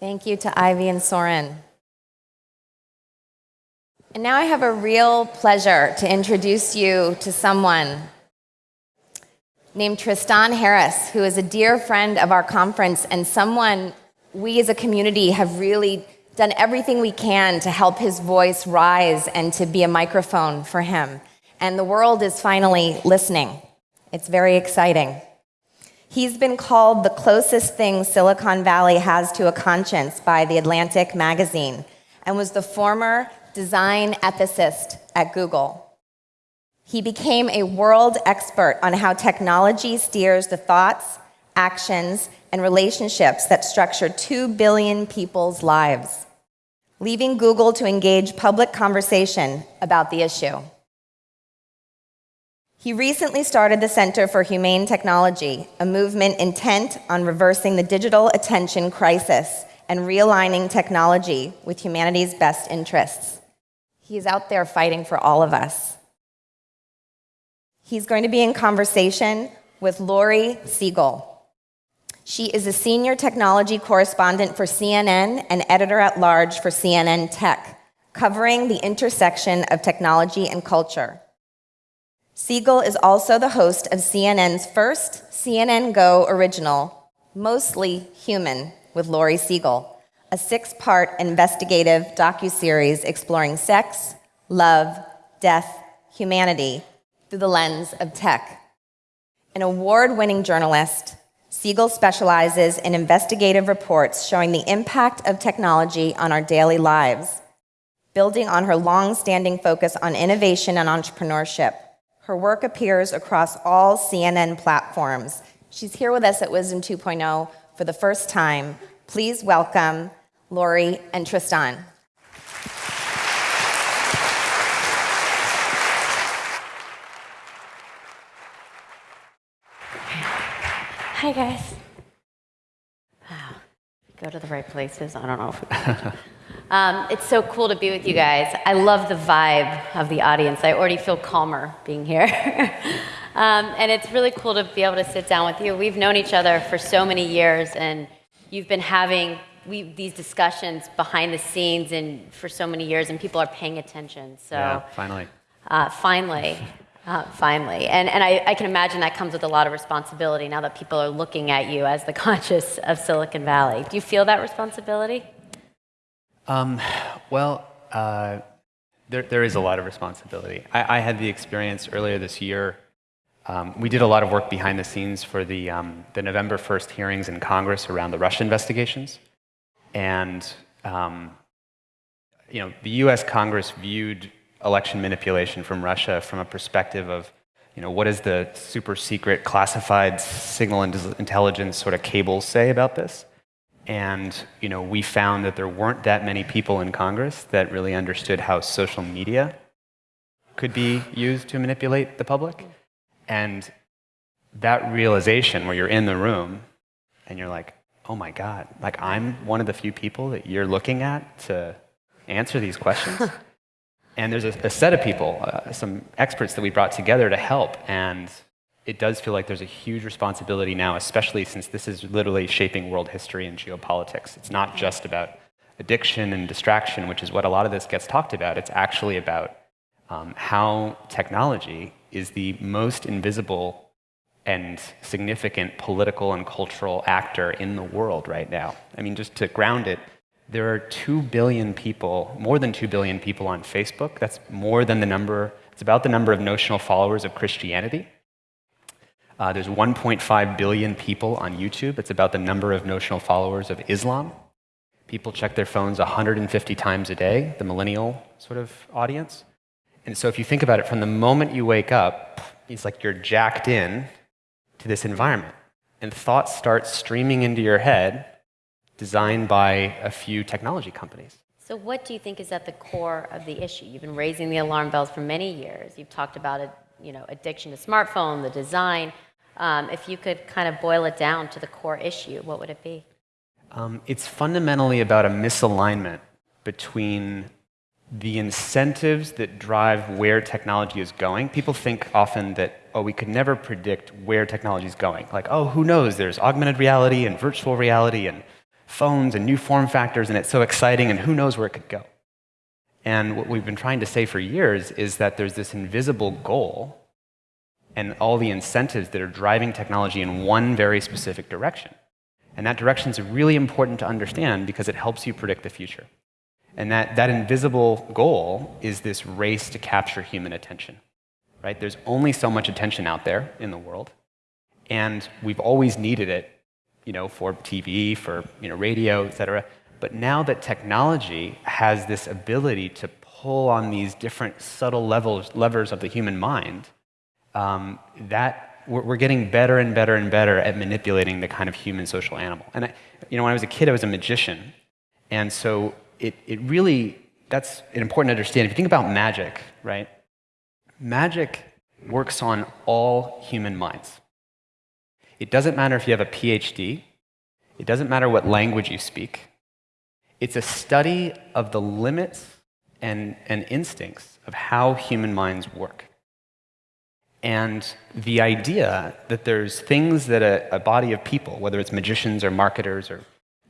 Thank you to Ivy and Soren. And now I have a real pleasure to introduce you to someone named Tristan Harris, who is a dear friend of our conference and someone we as a community have really done everything we can to help his voice rise and to be a microphone for him. And the world is finally listening. It's very exciting. He's been called the closest thing Silicon Valley has to a conscience by The Atlantic magazine and was the former design ethicist at Google. He became a world expert on how technology steers the thoughts, actions, and relationships that structure 2 billion people's lives, leaving Google to engage public conversation about the issue. He recently started the Center for Humane Technology, a movement intent on reversing the digital attention crisis and realigning technology with humanity's best interests. He's out there fighting for all of us. He's going to be in conversation with Laurie Segall. She is a senior technology correspondent for CNN and editor at large for CNN Tech, covering the intersection of technology and culture. Segall is also the host of CNN's first CNN Go original, Mostly Human, with Laurie Segall, a six-part investigative docuseries exploring sex, love, death, humanity through the lens of tech. An award-winning journalist, Segall specializes in investigative reports showing the impact of technology on our daily lives, building on her long-standing focus on innovation and entrepreneurship. Her work appears across all CNN platforms. She's here with us at Wisdom 2.0 for the first time. Please welcome Laurie and Tristan. Hi, guys. Go to the right places. I don't know. If um, it's so cool to be with you guys. I love the vibe of the audience. I already feel calmer being here. um, and it's really cool to be able to sit down with you. We've known each other for so many years, and you've been having we, these discussions behind the scenes and for so many years, and people are paying attention. So yeah, finally. Uh, finally. Uh, finally. And, and I, I, can imagine that comes with a lot of responsibility now that people are looking at you as the conscious of Silicon Valley. Do you feel that responsibility? Um, well, uh, there, there is a lot of responsibility. I, I had the experience earlier this year. Um, we did a lot of work behind the scenes for the, um, the November 1st hearings in Congress around the Russia investigations. And um, you know, the US Congress viewed election manipulation from Russia from a perspective of you know, what does the super secret classified signal and intelligence sort of cables say about this? And you know, we found that there weren't that many people in Congress that really understood how social media could be used to manipulate the public. And that realization where you're in the room and you're like, oh my God, like I'm one of the few people that you're looking at to answer these questions. and there's a, a, set of people, uh, some experts that we brought together to help. And it does feel like there's a huge responsibility now, especially since this is literally shaping world history and geopolitics. It's not just about addiction and distraction, which is what a lot of this gets talked about. It's actually about um, how technology is the most invisible and significant political and cultural actor in the world right now. I mean, just to ground it, there are 2 billion people, more than 2 billion people on Facebook. That's more than the number, it's about the number of notional followers of Christianity. Uh, there's 1.5 billion people on YouTube. It's about the number of notional followers of Islam. People check their phones 150 times a day, the millennial sort of audience. And so if you think about it, from the moment you wake up, it's like you're jacked in to this environment. And thoughts start streaming into your head, designed by a few technology companies. So what do you think is at the core of the issue? You've been raising the alarm bells for many years. You've talked about it, you know, addiction to smartphone, the design. Um, if you could kind of boil it down to the core issue, what would it be? Um, it's fundamentally about a misalignment between the incentives that drive where technology is going. People think often that, oh, we could never predict where technology is going. Like, oh, who knows? There's augmented reality and virtual reality and phones and new form factors, and it's so exciting, and who knows where it could go. And what we've been trying to say for years is that there's this invisible goal and all the incentives that are driving technology in one very specific direction. And that direction is really important to understand because it helps you predict the future. And that, that invisible goal is this race to capture human attention. Right? There's only so much attention out there in the world. And we've always needed it, you know, for TV, for you know, radio, et cetera. But now that technology has this ability to pull on these different subtle levels, levers of the human mind, um, that we're, we're, getting better and better and better at manipulating the kind of human social animal. And I, you know, when I was a kid, I was a magician, and so it, it really that's an important to understand. If you think about magic, right? Magic works on all human minds. It doesn't matter if you have a PhD. It doesn't matter what language you speak. It's a study of the limits and, and instincts of how human minds work. And the idea that there's things that a, a, body of people, whether it's magicians or marketers or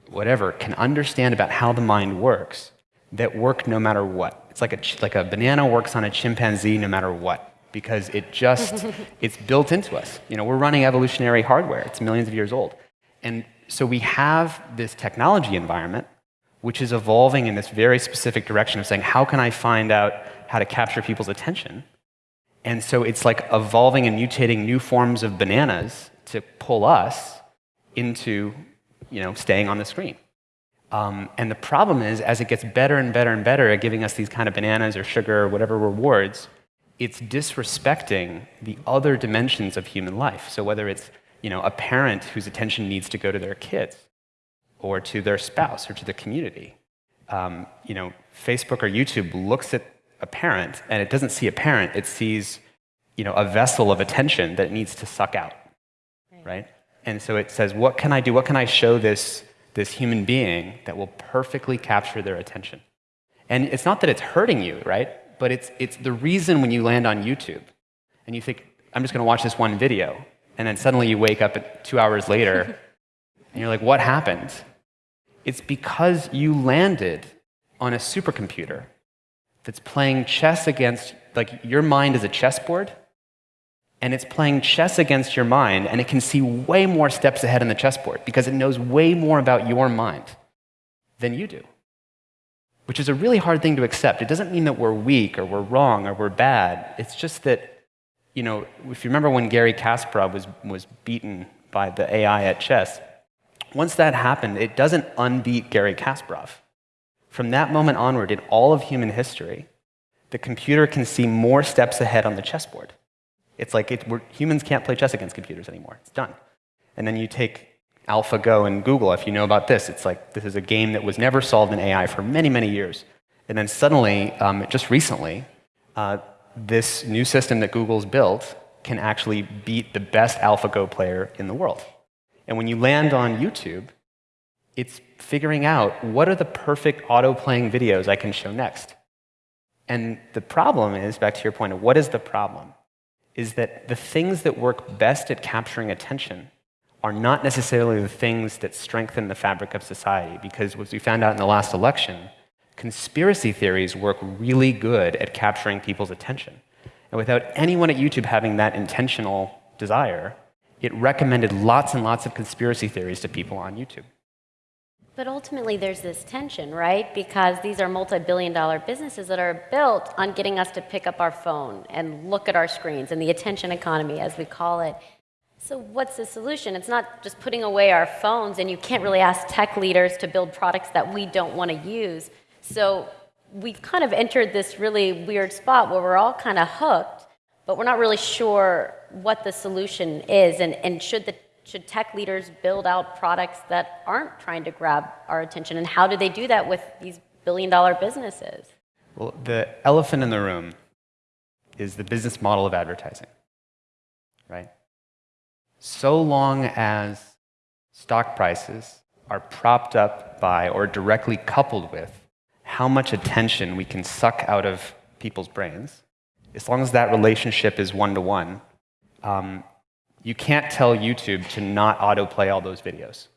whatever, can understand about how the mind works that work no matter what. It's like a, like a banana works on a chimpanzee no matter what, because it just, it's built into us. You know, we're running evolutionary hardware. It's millions of years old. And so we have this technology environment which is evolving in this very specific direction of saying, how can I find out how to capture people's attention? And so it's like evolving and mutating new forms of bananas to pull us into you know, staying on the screen. Um, and the problem is, as it gets better and better and better at giving us these kind of bananas or sugar or whatever rewards, it's disrespecting the other dimensions of human life. So whether it's you know, a parent whose attention needs to go to their kids, or to their spouse or to the community. Um, you know, Facebook or YouTube looks at a parent and it doesn't see a parent, it sees you know, a vessel of attention that needs to suck out, right. right? And so it says, what can I do? What can I show this, this human being that will perfectly capture their attention? And it's not that it's hurting you, right? But it's, it's the reason when you land on YouTube and you think, I'm just going to watch this one video, and then suddenly you wake up two hours later and you're like, what happened? It's because you landed on a supercomputer that's playing chess against, like, your mind is a chessboard, and it's playing chess against your mind, and it can see way more steps ahead in the chessboard because it knows way more about your mind than you do, which is a really hard thing to accept. It doesn't mean that we're weak or we're wrong or we're bad. It's just that, you know, if you remember when Garry Kasparov was, was beaten by the AI at chess, once that happened, it doesn't unbeat Garry Kasparov. From that moment onward, in all of human history, the computer can see more steps ahead on the chessboard. It's like it, humans can't play chess against computers anymore. It's done. And then you take AlphaGo and Google, if you know about this, it's like this is a game that was never solved in AI for many, many years. And then suddenly, um, just recently, uh, this new system that Google's built can actually beat the best AlphaGo player in the world. And when you land on YouTube, it's figuring out what are the perfect auto-playing videos I can show next. And the problem is, back to your point of what is the problem, is that the things that work best at capturing attention are not necessarily the things that strengthen the fabric of society. Because as we found out in the last election, conspiracy theories work really good at capturing people's attention. And without anyone at YouTube having that intentional desire, it recommended lots and lots of conspiracy theories to people on YouTube. But ultimately, there's this tension, right? Because these are multi billion dollar businesses that are built on getting us to pick up our phone and look at our screens and the attention economy, as we call it. So, what's the solution? It's not just putting away our phones, and you can't really ask tech leaders to build products that we don't want to use. So, we've kind of entered this really weird spot where we're all kind of hooked, but we're not really sure what the solution is, and, and should, the, should tech leaders build out products that aren't trying to grab our attention, and how do they do that with these billion dollar businesses? Well, the elephant in the room is the business model of advertising, right? So long as stock prices are propped up by or directly coupled with how much attention we can suck out of people's brains, as long as that relationship is one to one, um, you can't tell YouTube to not autoplay all those videos.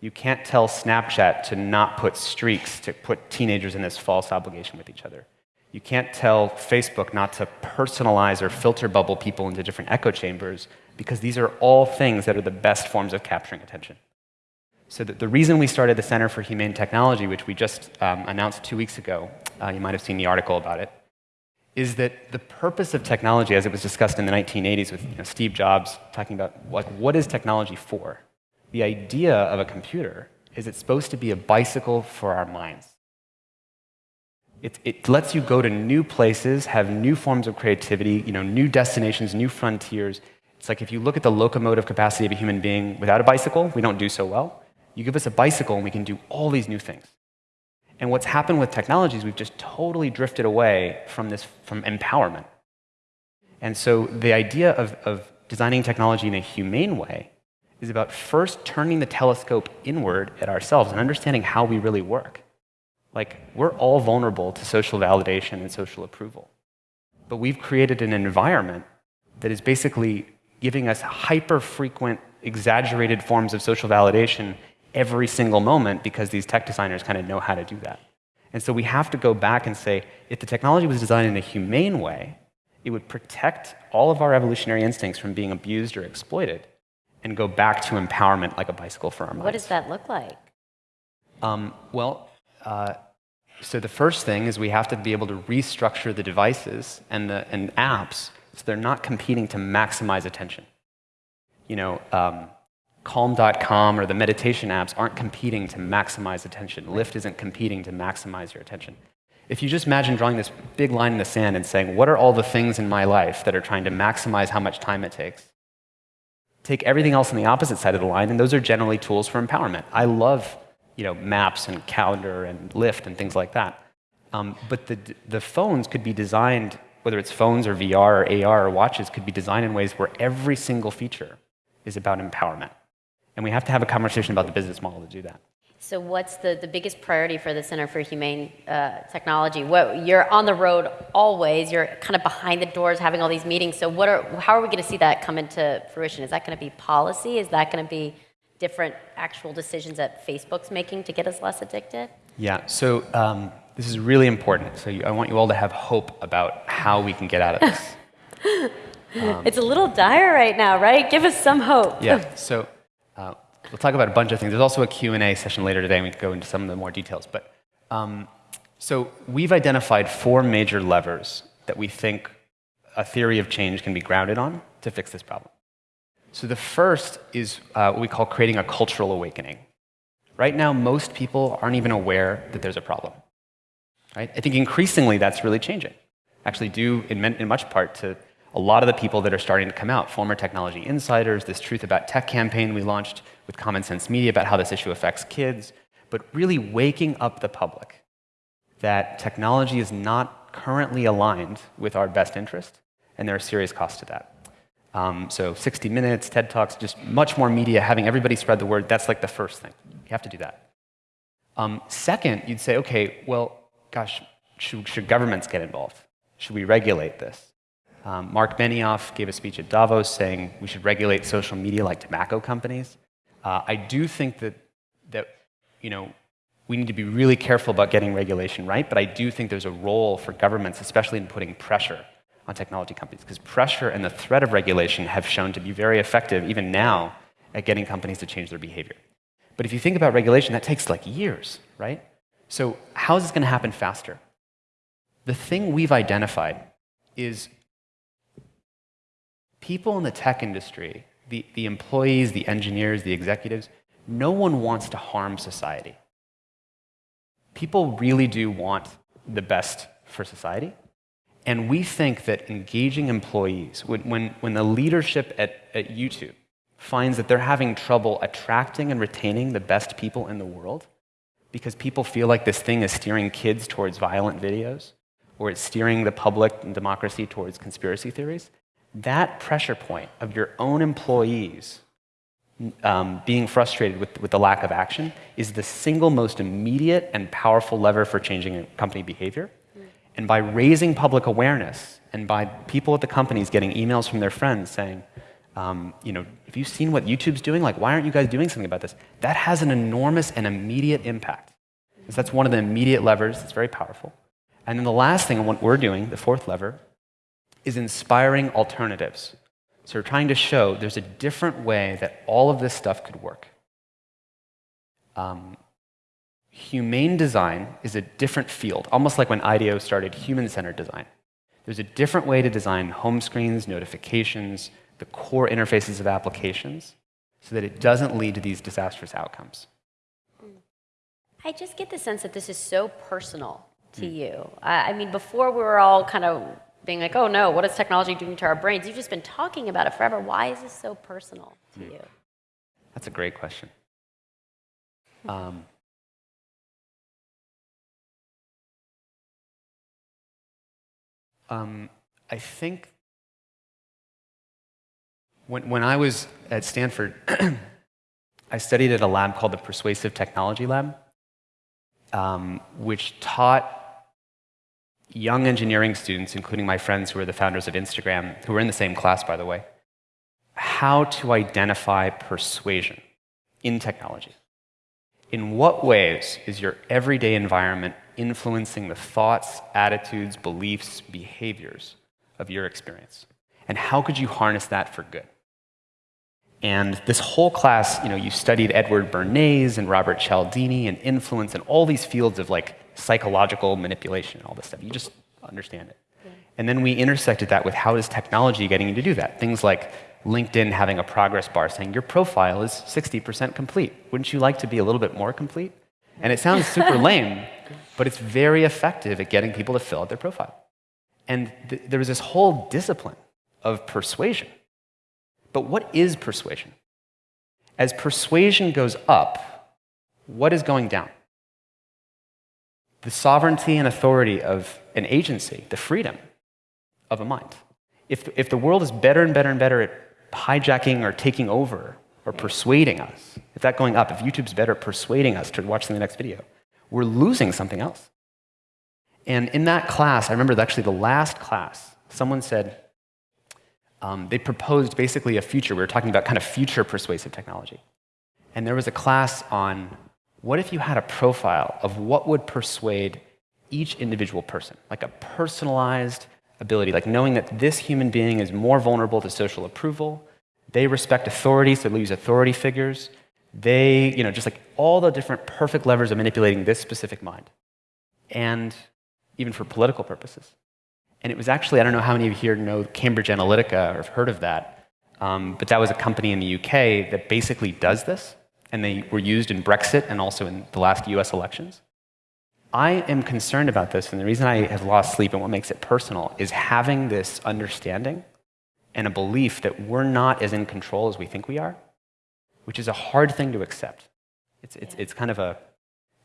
You can't tell Snapchat to not put streaks, to put teenagers in this false obligation with each other. You can't tell Facebook not to personalize or filter bubble people into different echo chambers because these are all things that are the best forms of capturing attention. So the, the reason we started the Center for Humane Technology, which we just um, announced two weeks ago, uh, you might have seen the article about it, is that the purpose of technology, as it was discussed in the 1980s with you know, Steve Jobs talking about what, what is technology for? The idea of a computer is it's supposed to be a bicycle for our minds. It, it lets you go to new places, have new forms of creativity, you know, new destinations, new frontiers. It's like if you look at the locomotive capacity of a human being without a bicycle, we don't do so well. You give us a bicycle and we can do all these new things. And what's happened with technology is we've just totally drifted away from this, from empowerment. And so the idea of, of designing technology in a humane way is about first turning the telescope inward at ourselves and understanding how we really work. Like, we're all vulnerable to social validation and social approval. But we've created an environment that is basically giving us hyper frequent, exaggerated forms of social validation every single moment because these tech designers kind of know how to do that. And so we have to go back and say if the technology was designed in a humane way, it would protect all of our evolutionary instincts from being abused or exploited and go back to empowerment like a bicycle for our minds. What does that look like? Um, well, uh, so the first thing is we have to be able to restructure the devices and the and apps so they're not competing to maximize attention. You know, um, Calm.com or the meditation apps aren't competing to maximize attention. Lyft isn't competing to maximize your attention. If you just imagine drawing this big line in the sand and saying, what are all the things in my life that are trying to maximize how much time it takes? Take everything else on the opposite side of the line, and those are generally tools for empowerment. I love you know, maps and calendar and Lyft and things like that. Um, but the, the phones could be designed, whether it's phones or VR or AR or watches, could be designed in ways where every single feature is about empowerment. And we have to have a conversation about the business model to do that. So, what's the, the biggest priority for the Center for Humane uh, Technology? What, you're on the road always. You're kind of behind the doors having all these meetings. So, what are, how are we going to see that come into fruition? Is that going to be policy? Is that going to be different actual decisions that Facebook's making to get us less addicted? Yeah. So, um, this is really important. So, you, I want you all to have hope about how we can get out of this. Um, it's a little dire right now, right? Give us some hope. yeah. So, uh, we'll talk about a bunch of things. There's also a Q&A session later today, and we can go into some of the more details. But um, so we've identified four major levers that we think a theory of change can be grounded on to fix this problem. So the first is uh, what we call creating a cultural awakening. Right now, most people aren't even aware that there's a problem. Right? I think increasingly that's really changing. Actually, due in, in much part to a lot of the people that are starting to come out, former technology insiders, this Truth About Tech campaign we launched with Common Sense Media about how this issue affects kids, but really waking up the public that technology is not currently aligned with our best interest, and there are serious costs to that. Um, so 60 Minutes, TED Talks, just much more media, having everybody spread the word, that's like the first thing. You have to do that. Um, second, you'd say, okay, well, gosh, should, should governments get involved? Should we regulate this? Um, Marc Benioff gave a speech at Davos saying we should regulate social media like tobacco companies. Uh, I do think that, that you know, we need to be really careful about getting regulation right, but I do think there's a role for governments, especially in putting pressure on technology companies, because pressure and the threat of regulation have shown to be very effective, even now, at getting companies to change their behavior. But if you think about regulation, that takes like years, right? So, how is this going to happen faster? The thing we've identified is people in the tech industry, the, the employees, the engineers, the executives, no one wants to harm society. People really do want the best for society. And we think that engaging employees, when, when, when the leadership at, at YouTube finds that they're having trouble attracting and retaining the best people in the world, because people feel like this thing is steering kids towards violent videos, or it's steering the public and democracy towards conspiracy theories, that pressure point of your own employees um, being frustrated with, with the lack of action is the single most immediate and powerful lever for changing company behavior. And by raising public awareness and by people at the companies getting emails from their friends saying, Um, you know, if you've seen what YouTube's doing? Like, why aren't you guys doing something about this? That has an enormous and immediate impact. Because that's one of the immediate levers that's very powerful. And then the last thing, what we're doing, the fourth lever, is inspiring alternatives. So we're trying to show there's a different way that all of this stuff could work. Um, humane design is a different field, almost like when IDEO started human-centered design. There's a different way to design home screens, notifications, the core interfaces of applications, so that it doesn't lead to these disastrous outcomes. I just get the sense that this is so personal to you. I mean, before we were all kind of being like, oh no, what is technology doing to our brains? You've just been talking about it forever. Why is this so personal to you? That's a great question. Um, um, I think when, when I was at Stanford, I studied at a lab called the Persuasive Technology Lab, um, which taught young engineering students, including my friends who are the founders of Instagram, who were in the same class, by the way, how to identify persuasion in technology. In what ways is your everyday environment influencing the thoughts, attitudes, beliefs, behaviors of your experience? And how could you harness that for good? And this whole class, you know, you studied Edward Bernays and Robert Cialdini and influence and all these fields of like psychological manipulation and all this stuff. You just understand it. Yeah. And then we intersected that with how is technology getting you to do that? Things like LinkedIn having a progress bar saying your profile is 60% complete. Wouldn't you like to be a little bit more complete? And it sounds super lame, but it's very effective at getting people to fill out their profile. And th there was this whole discipline of persuasion but what is persuasion? As persuasion goes up, what is going down? The sovereignty and authority of an agency, the freedom of a mind. If, if the world is better and better and better at hijacking or taking over or persuading us, if that going up, if YouTube's better at persuading us to watch the next video, we're losing something else. And in that class, I remember actually the last class, someone said, um, they proposed basically a future. We were talking about kind of future persuasive technology. And there was a class on what if you had a profile of what would persuade each individual person, like a personalized ability, like knowing that this human being is more vulnerable to social approval, they respect authority, so they use authority figures, they, you know, just like all the different perfect levers of manipulating this specific mind. And even for political purposes. And it was actually, I don't know how many of you here know Cambridge Analytica or have heard of that, um, but that was a company in the UK that basically does this, and they were used in Brexit and also in the last US elections. I am concerned about this, and the reason I have lost sleep and what makes it personal is having this understanding and a belief that we're not as in control as we think we are, which is a hard thing to accept. It's, it's, it's kind of a,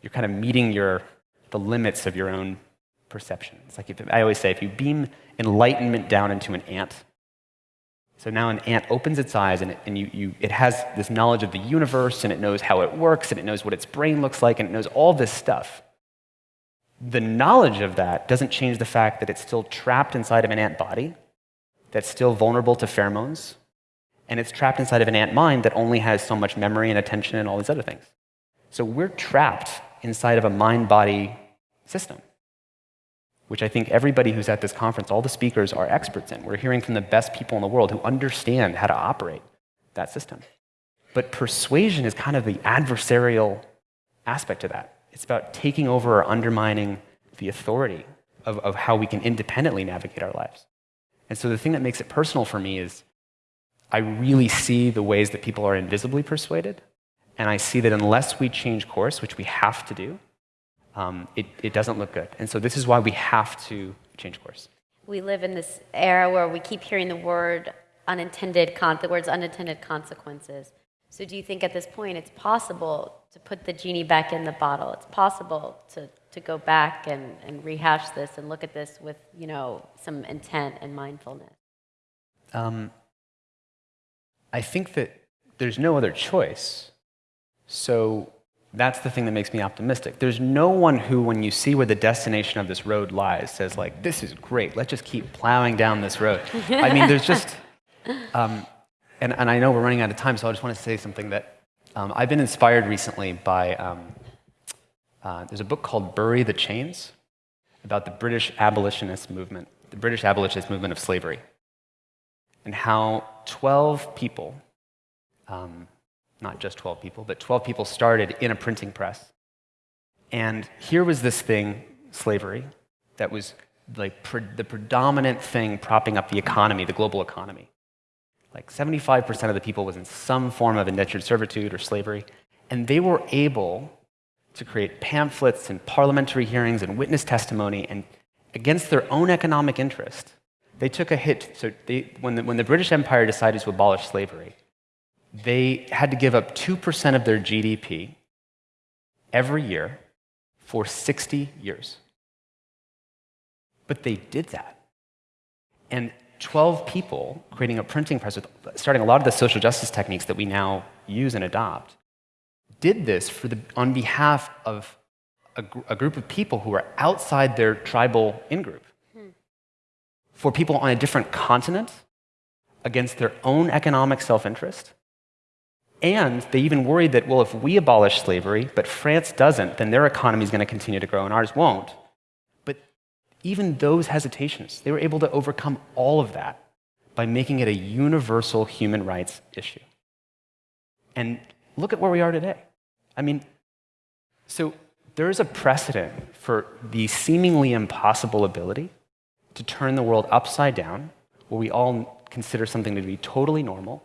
you're kind of meeting your, the limits of your own perception. It's like if, I always say, if you beam enlightenment down into an ant, so now an ant opens its eyes and, it, and you, you, it has this knowledge of the universe and it knows how it works and it knows what its brain looks like and it knows all this stuff. The knowledge of that doesn't change the fact that it's still trapped inside of an ant body that's still vulnerable to pheromones and it's trapped inside of an ant mind that only has so much memory and attention and all these other things. So we're trapped inside of a mind-body system which I think everybody who's at this conference, all the speakers are experts in. We're hearing from the best people in the world who understand how to operate that system. But persuasion is kind of the adversarial aspect of that. It's about taking over or undermining the authority of, of how we can independently navigate our lives. And so the thing that makes it personal for me is I really see the ways that people are invisibly persuaded. And I see that unless we change course, which we have to do, um, it, it doesn't look good. And so this is why we have to change course. We live in this era where we keep hearing the word unintended, con- the words unintended consequences. So do you think at this point it's possible to put the genie back in the bottle? It's possible to, to go back and, and rehash this and look at this with, you know, some intent and mindfulness? Um, I think that there's no other choice. So that's the thing that makes me optimistic. There's no one who, when you see where the destination of this road lies, says like, this is great, let's just keep plowing down this road. I mean, there's just, um, and, and I know we're running out of time, so I just want to say something that um, I've been inspired recently by. Um, uh, there's a book called Bury the Chains about the British abolitionist movement, the British abolitionist movement of slavery, and how 12 people, um, not just 12 people, but 12 people started in a printing press. And here was this thing, slavery, that was like pre- the predominant thing propping up the economy, the global economy. Like 75% of the people was in some form of indentured servitude or slavery, and they were able to create pamphlets and parliamentary hearings and witness testimony and against their own economic interest. They took a hit. So they, when, the, when the British Empire decided to abolish slavery, they had to give up 2% of their GDP every year for 60 years. But they did that. And 12 people creating a printing press with starting a lot of the social justice techniques that we now use and adopt did this for the, on behalf of a, gr- a group of people who were outside their tribal in group. Hmm. For people on a different continent against their own economic self interest. And they even worried that, well, if we abolish slavery, but France doesn't, then their economy is going to continue to grow and ours won't. But even those hesitations, they were able to overcome all of that by making it a universal human rights issue. And look at where we are today. I mean, so there is a precedent for the seemingly impossible ability to turn the world upside down, where we all consider something to be totally normal,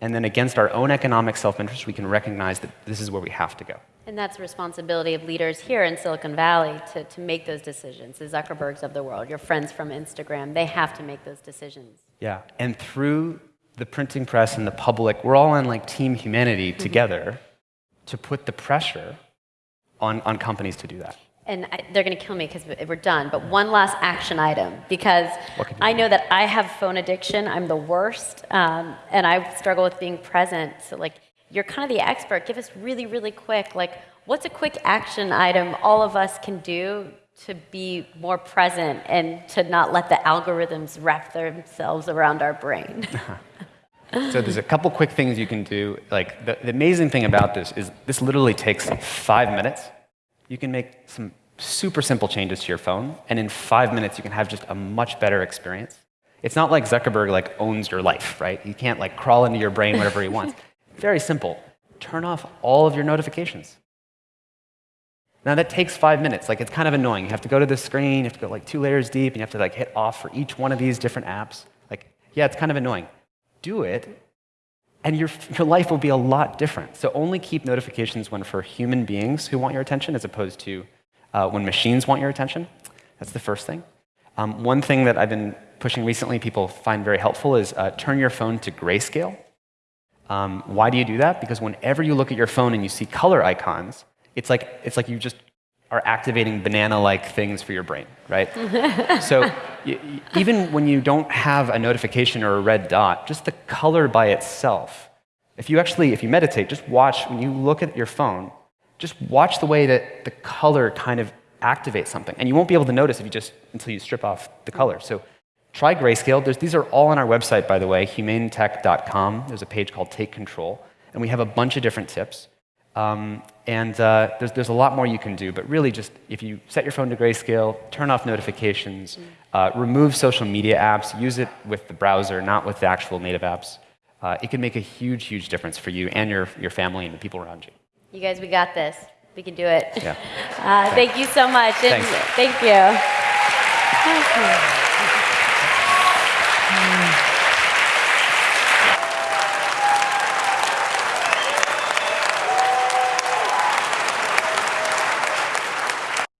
and then against our own economic self interest, we can recognize that this is where we have to go. And that's the responsibility of leaders here in Silicon Valley to, to make those decisions. The Zuckerbergs of the world, your friends from Instagram, they have to make those decisions. Yeah. And through the printing press and the public, we're all on like team humanity mm-hmm. together to put the pressure on, on companies to do that. And I, they're going to kill me because we're done. But one last action item because What can you I know that I have phone addiction. I'm the worst, um, and I struggle with being present. So, like, you're kind of the expert. Give us really, really quick. Like, what's a quick action item all of us can do to be more present and to not let the algorithms wrap themselves around our brain? So there's a couple quick things you can do. Like the, the amazing thing about this is this literally takes five minutes. You can make some super simple changes to your phone, and in five minutes you can have just a much better experience. It's not like Zuckerberg like owns your life, right? He can't like crawl into your brain whatever he wants. Very simple. Turn off all of your notifications. Now that takes five minutes. Like it's kind of annoying. You have to go to the screen, you have to go like two layers deep, and you have to like hit off for each one of these different apps. Like, yeah, it's kind of annoying. Do it, and your, your life will be a lot different. So only keep notifications when for human beings who want your attention as opposed to uh, when machines want your attention. That's the first thing. Um, one thing that I've been pushing recently, people find very helpful, is uh, turn your phone to grayscale. Um, why do you do that? Because whenever you look at your phone and you see color icons, it's like, it's like you just are activating banana-like things for your brain, right? so even when you don't have a notification or a red dot, just the color by itself. If you actually, if you meditate, just watch when you look at your phone, just watch the way that the color kind of activates something, and you won't be able to notice if you just until you strip off the color. So try grayscale. There's, these are all on our website, by the way, humanetech.com. There's a page called Take Control, and we have a bunch of different tips. Um, and uh, there's, there's a lot more you can do, but really just if you set your phone to grayscale, turn off notifications, uh, remove social media apps, use it with the browser, not with the actual native apps, uh, it can make a huge, huge difference for you and your, your family and the people around you. you guys, we got this. We can do it. Yeah. Uh, thank you so much. Thank you. Thank you.